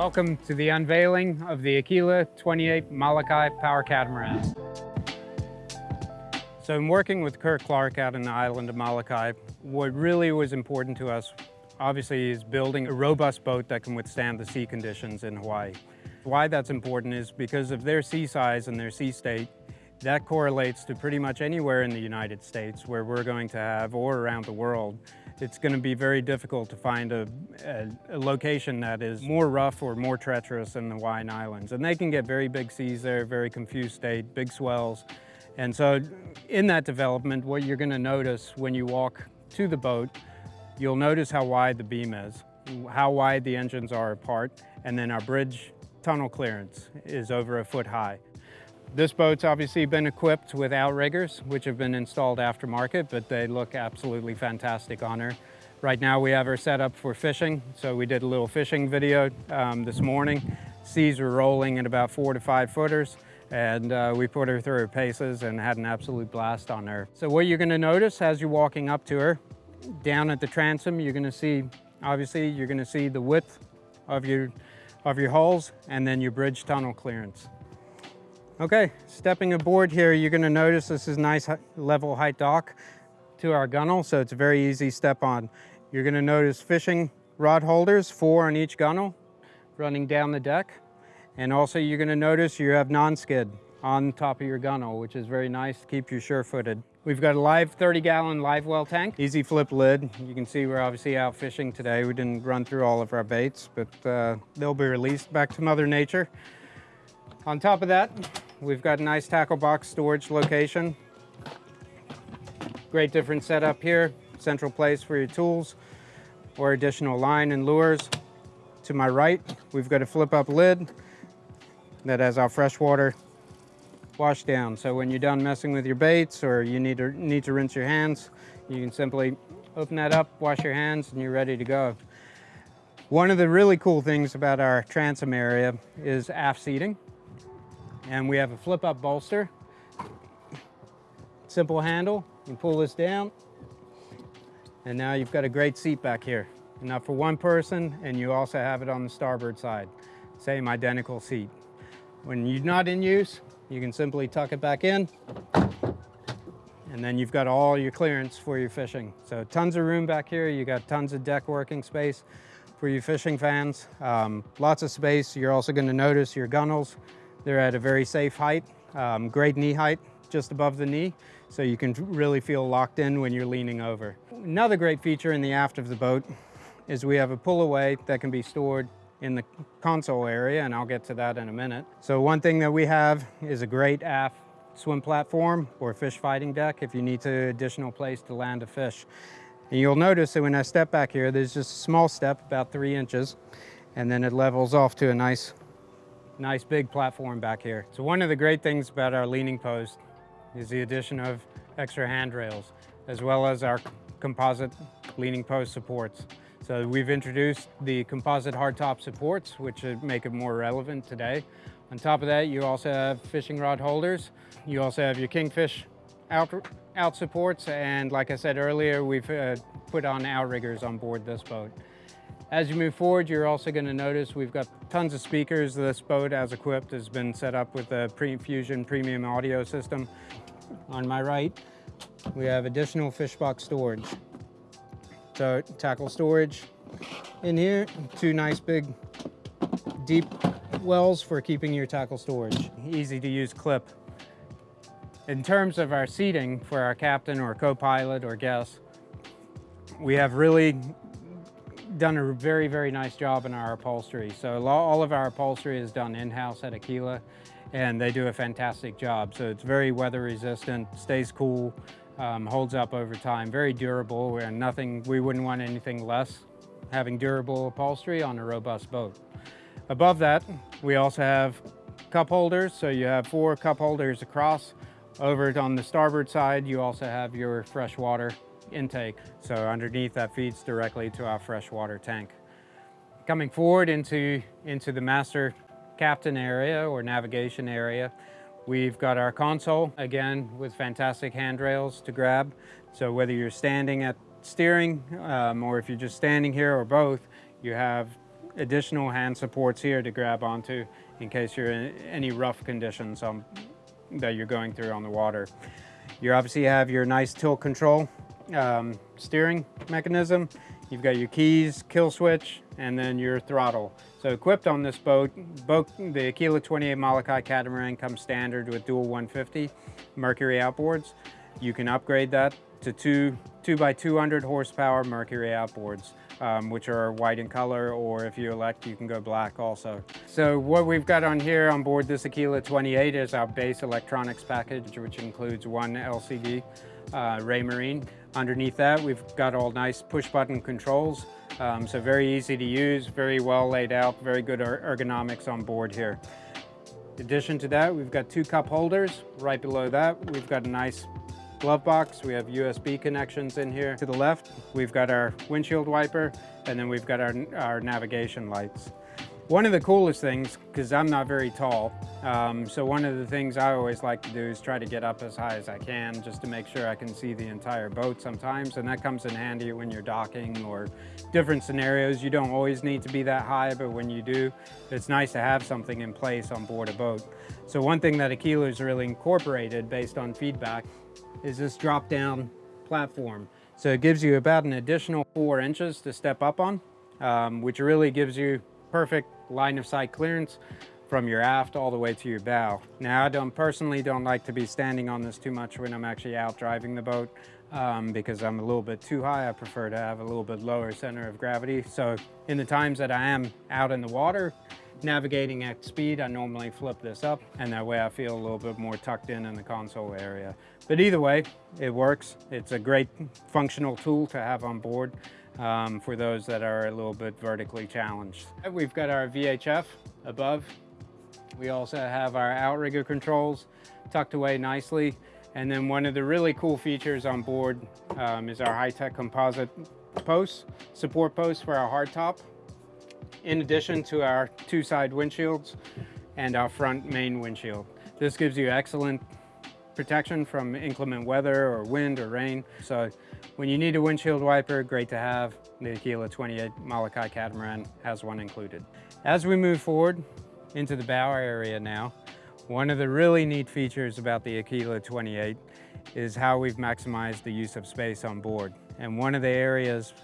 Welcome to the unveiling of the Aquila 28 Molokai Power Catamaran. So in working with Kurt Clark out in the island of Molokai, what really was important to us, obviously, is building a robust boat that can withstand the sea conditions in Hawaii. Why that's important is because of their sea size and their sea state, that correlates to pretty much anywhere in the United States where we're going to have, or around the world, it's going to be very difficult to find a, a, a, location that is more rough or more treacherous than the Hawaiian Islands. And they can get very big seas there, very confused state, big swells. And so in that development, what you're going to notice when you walk to the boat, you'll notice how wide the beam is, how wide the engines are apart, and then our bridge tunnel clearance is over a foot high. This boat's obviously been equipped with outriggers, which have been installed aftermarket, but they look absolutely fantastic on her. Right now we have her set up for fishing, so we did a little fishing video um, this morning. Seas were rolling at about four to five footers, and uh, we put her through her paces and had an absolute blast on her. So what you're gonna notice as you're walking up to her, down at the transom, you're gonna see, obviously, you're gonna see the width of your, of your hulls and then your bridge tunnel clearance. Okay, stepping aboard here, you're gonna notice this is nice level height dock to our gunnel, so it's a very easy step on. You're gonna notice fishing rod holders, four on each gunnel, running down the deck. And also you're gonna notice you have non-skid on top of your gunnel, which is very nice to keep you sure-footed. We've got a live 30 gallon live well tank, easy flip lid. You can see we're obviously out fishing today. We didn't run through all of our baits, but uh, they'll be released back to Mother Nature. On top of that, We've got a nice tackle box storage location. Great different setup here. Central place for your tools or additional line and lures. To my right, we've got a flip up lid that has our freshwater wash down. So when you're done messing with your baits or you need to, need to rinse your hands, you can simply open that up, wash your hands, and you're ready to go. One of the really cool things about our transom area is aft seating. And we have a flip up bolster. Simple handle, you pull this down. And now you've got a great seat back here. Enough for one person, and you also have it on the starboard side. Same identical seat. When you're not in use, you can simply tuck it back in, and then you've got all your clearance for your fishing. So tons of room back here. You got tons of deck working space for your fishing fans. Um, lots of space. You're also gonna notice your gunnels they're at a very safe height, um, great knee height, just above the knee, so you can really feel locked in when you're leaning over. Another great feature in the aft of the boat is we have a pull away that can be stored in the console area, and I'll get to that in a minute. So one thing that we have is a great aft swim platform or fish fighting deck if you need to additional place to land a fish. And you'll notice that when I step back here, there's just a small step, about three inches, and then it levels off to a nice nice big platform back here. So one of the great things about our leaning post is the addition of extra handrails, as well as our composite leaning post supports. So we've introduced the composite hardtop supports, which make it more relevant today. On top of that, you also have fishing rod holders. You also have your Kingfish out, out supports, and like I said earlier, we've uh, put on outriggers on board this boat. As you move forward, you're also going to notice we've got tons of speakers. This boat, as equipped, has been set up with a Pre-Fusion premium audio system. On my right, we have additional fish box storage. So tackle storage in here, two nice big deep wells for keeping your tackle storage. Easy to use clip. In terms of our seating for our captain or co-pilot or guests, we have really done a very, very nice job in our upholstery. So all of our upholstery is done in-house at Aquila and they do a fantastic job. So it's very weather resistant, stays cool, um, holds up over time, very durable and nothing, we wouldn't want anything less having durable upholstery on a robust boat. Above that, we also have cup holders. So you have four cup holders across. Over on the starboard side, you also have your fresh water intake. So underneath that feeds directly to our freshwater tank. Coming forward into, into the master captain area or navigation area, we've got our console, again, with fantastic handrails to grab. So whether you're standing at steering um, or if you're just standing here or both, you have additional hand supports here to grab onto in case you're in any rough conditions um, that you're going through on the water. You obviously have your nice tilt control um, steering mechanism. You've got your keys, kill switch, and then your throttle. So equipped on this boat, boat the Aquila 28 Molokai catamaran comes standard with dual 150 Mercury outboards. You can upgrade that to two, two by 200 horsepower Mercury outboards, um, which are white in color, or if you elect, you can go black also. So what we've got on here on board this Aquila 28 is our base electronics package, which includes one LCD uh, Raymarine. Underneath that, we've got all nice push button controls. Um, so very easy to use, very well laid out, very good er, ergonomics on board here. In addition to that, we've got two cup holders. Right below that, we've got a nice glove box. We have USB connections in here. To the left, we've got our windshield wiper, and then we've got our, our navigation lights. One of the coolest things, because I'm not very tall, um, so one of the things I always like to do is try to get up as high as I can just to make sure I can see the entire boat sometimes, and that comes in handy when you're docking or different scenarios. You don't always need to be that high, but when you do, it's nice to have something in place on board a boat. So one thing that Aquila's really incorporated based on feedback is this drop-down platform. So it gives you about an additional four inches to step up on, um, which really gives you perfect line of sight clearance from your aft all the way to your bow. Now I don't personally don't like to be standing on this too much when I'm actually out driving the boat um, because I'm a little bit too high. I prefer to have a little bit lower center of gravity. So in the times that I am out in the water, navigating at speed, I normally flip this up and that way I feel a little bit more tucked in in the console area. But either way, it works. It's a great functional tool to have on board um, for those that are a little bit vertically challenged. We've got our VHF above. We also have our outrigger controls tucked away nicely. And then one of the really cool features on board um, is our high-tech composite posts, support posts for our hardtop, in addition to our two side windshields and our front main windshield. This gives you excellent protection from inclement weather or wind or rain. So when you need a windshield wiper, great to have. The Aquila 28 Molokai catamaran has one included. As we move forward into the bow area now, one of the really neat features about the Aquila 28 is how we've maximized the use of space on board. And one of the areas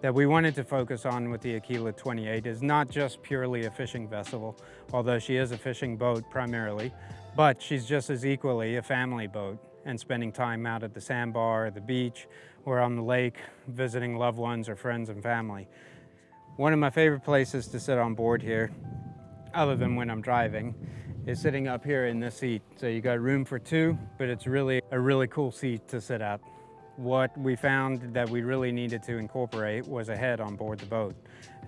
that we wanted to focus on with the Aquila 28 is not just purely a fishing vessel, although she is a fishing boat primarily, but she's just as equally a family boat and spending time out at the sandbar, the beach, or on the lake, visiting loved ones or friends and family. One of my favorite places to sit on board here, other than when I'm driving, is sitting up here in this seat. So you got room for two, but it's really a really cool seat to sit at. What we found that we really needed to incorporate was a head on board the boat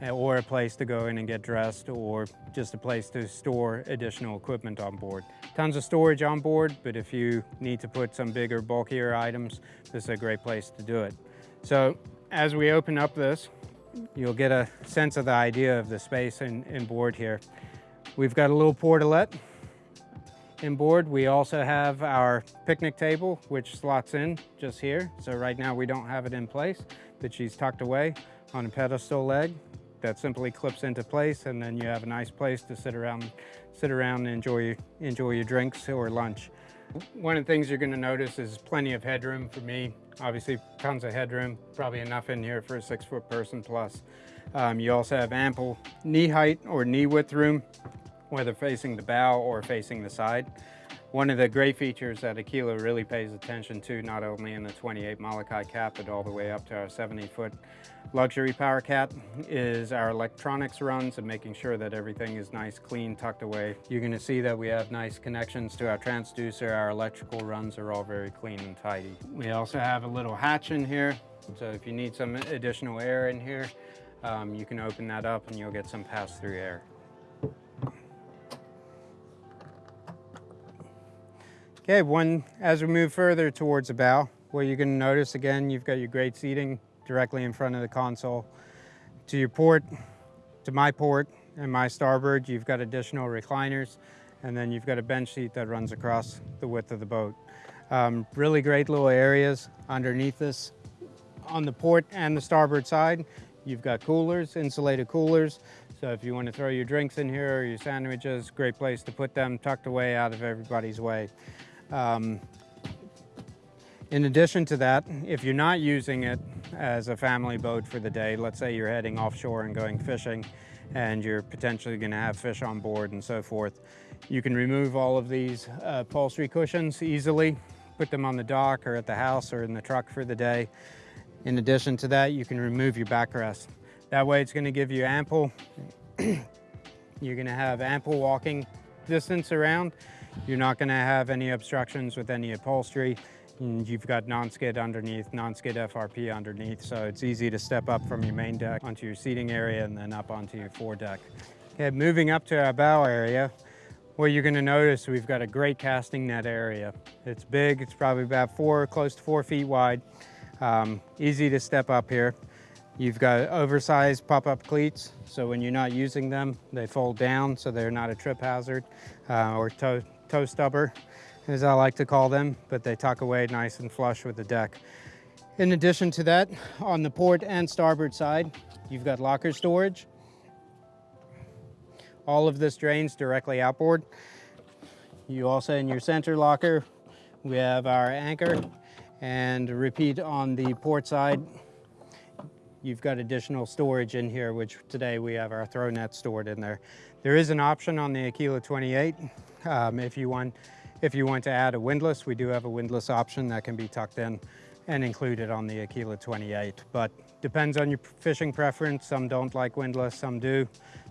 uh, or a place to go in and get dressed or just a place to store additional equipment on board. Tons of storage on board, but if you need to put some bigger, bulkier items, this is a great place to do it. So as we open up this, you'll get a sense of the idea of the space in, in board here. We've got a little portalette in board. We also have our picnic table, which slots in just here. So right now we don't have it in place, but she's tucked away on a pedestal leg that simply clips into place and then you have a nice place to sit around sit around and enjoy enjoy your drinks or lunch. One of the things you're going to notice is plenty of headroom for me. Obviously tons of headroom, probably enough in here for a six foot person plus. Um, you also have ample knee height or knee width room, whether facing the bow or facing the side. One of the great features that Aquila really pays attention to, not only in the 28 Molokai cat, but all the way up to our 70 foot luxury power cat, is our electronics runs and making sure that everything is nice, clean, tucked away. You're gonna see that we have nice connections to our transducer. Our electrical runs are all very clean and tidy. We also have a little hatch in here. So if you need some additional air in here, um, you can open that up and you'll get some pass-through air. Okay, one, as we move further towards the bow, what you're gonna notice again, you've got your great seating directly in front of the console. To your port, to my port and my starboard, you've got additional recliners, and then you've got a bench seat that runs across the width of the boat. Um, really great little areas underneath this. On the port and the starboard side, you've got coolers, insulated coolers, So if you want to throw your drinks in here or your sandwiches, great place to put them tucked away out of everybody's way. Um, in addition to that, if you're not using it as a family boat for the day, let's say you're heading offshore and going fishing and you're potentially going to have fish on board and so forth, you can remove all of these uh, upholstery cushions easily, put them on the dock or at the house or in the truck for the day. In addition to that, you can remove your backrest. That way it's gonna give you ample, you're gonna have ample walking distance around. You're not gonna have any obstructions with any upholstery. And you've got non-skid underneath, non-skid FRP underneath, so it's easy to step up from your main deck onto your seating area and then up onto your foredeck. Okay, moving up to our bow area, what you're gonna notice, we've got a great casting net area. It's big, it's probably about four, close to four feet wide. Um, easy to step up here. You've got oversized pop-up cleats, so when you're not using them, they fold down so they're not a trip hazard uh, or toe, toe stubber, as I like to call them, but they tuck away nice and flush with the deck. In addition to that, on the port and starboard side, you've got locker storage. All of this drains directly outboard. You also, in your center locker, we have our anchor and repeat on the port side, you've got additional storage in here, which today we have our throw net stored in there. There is an option on the Aquila 28. Um, if, you want, if you want to add a windlass, we do have a windlass option that can be tucked in and included on the Aquila 28. But depends on your fishing preference. Some don't like windlass, some do.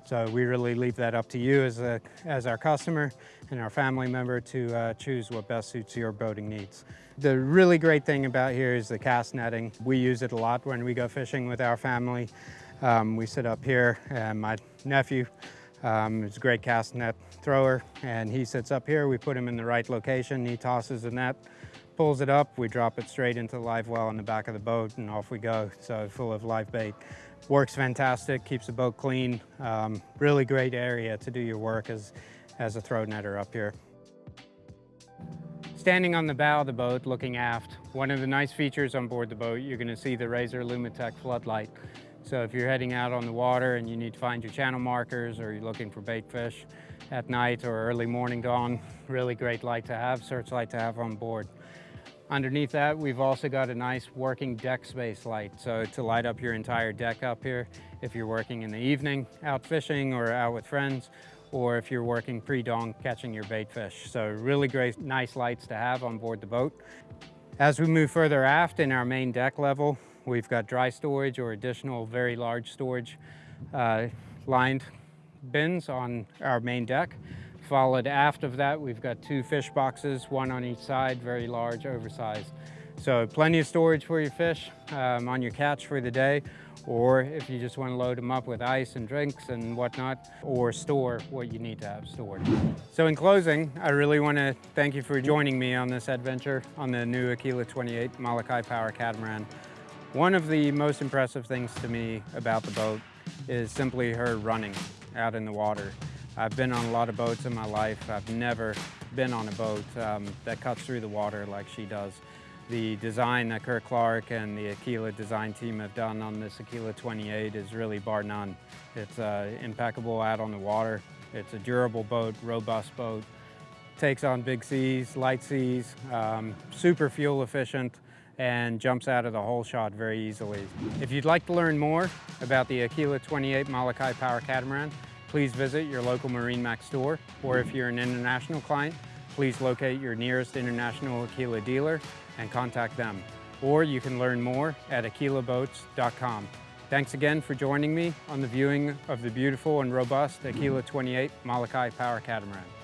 So we really leave that up to you as, a, as our customer and our family member to uh, choose what best suits your boating needs. The really great thing about here is the cast netting. We use it a lot when we go fishing with our family. Um, we sit up here and my nephew um, is a great cast net thrower and he sits up here. We put him in the right location. He tosses the net, pulls it up. We drop it straight into the live well in the back of the boat and off we go. So full of live bait. Works fantastic, keeps the boat clean. Um, really great area to do your work as, as a throw netter up here. Standing on the bow of the boat looking aft, one of the nice features on board the boat, you're gonna see the Razor Lumitec floodlight. So if you're heading out on the water and you need to find your channel markers or you're looking for bait fish at night or early morning dawn, really great light to have, searchlight to have on board. Underneath that, we've also got a nice working deck space light. So to light up your entire deck up here, if you're working in the evening out fishing or out with friends, or if you're working pre-dawn catching your bait fish. So really great, nice lights to have on board the boat. As we move further aft in our main deck level, we've got dry storage or additional very large storage uh, lined bins on our main deck. Followed aft of that, we've got two fish boxes, one on each side, very large, oversized. So plenty of storage for your fish um, on your catch for the day, or if you just want to load them up with ice and drinks and whatnot, or store what you need to have stored. So in closing, I really want to thank you for joining me on this adventure on the new Aquila 28 Molokai Power Catamaran. One of the most impressive things to me about the boat is simply her running out in the water. I've been on a lot of boats in my life. I've never been on a boat um, that cuts through the water like she does. The design that Kurt Clark and the Aquila design team have done on this Aquila 28 is really bar none. It's uh, impeccable out on the water. It's a durable boat, robust boat, takes on big seas, light seas, um, super fuel efficient, and jumps out of the hole shot very easily. If you'd like to learn more about the Aquila 28 Molokai Power Catamaran, please visit your local MarineMax store, or if you're an international client, please locate your nearest international Aquila dealer and contact them. Or you can learn more at aquilaboats.com. Thanks again for joining me on the viewing of the beautiful and robust Aquila 28 Molokai Power Catamaran.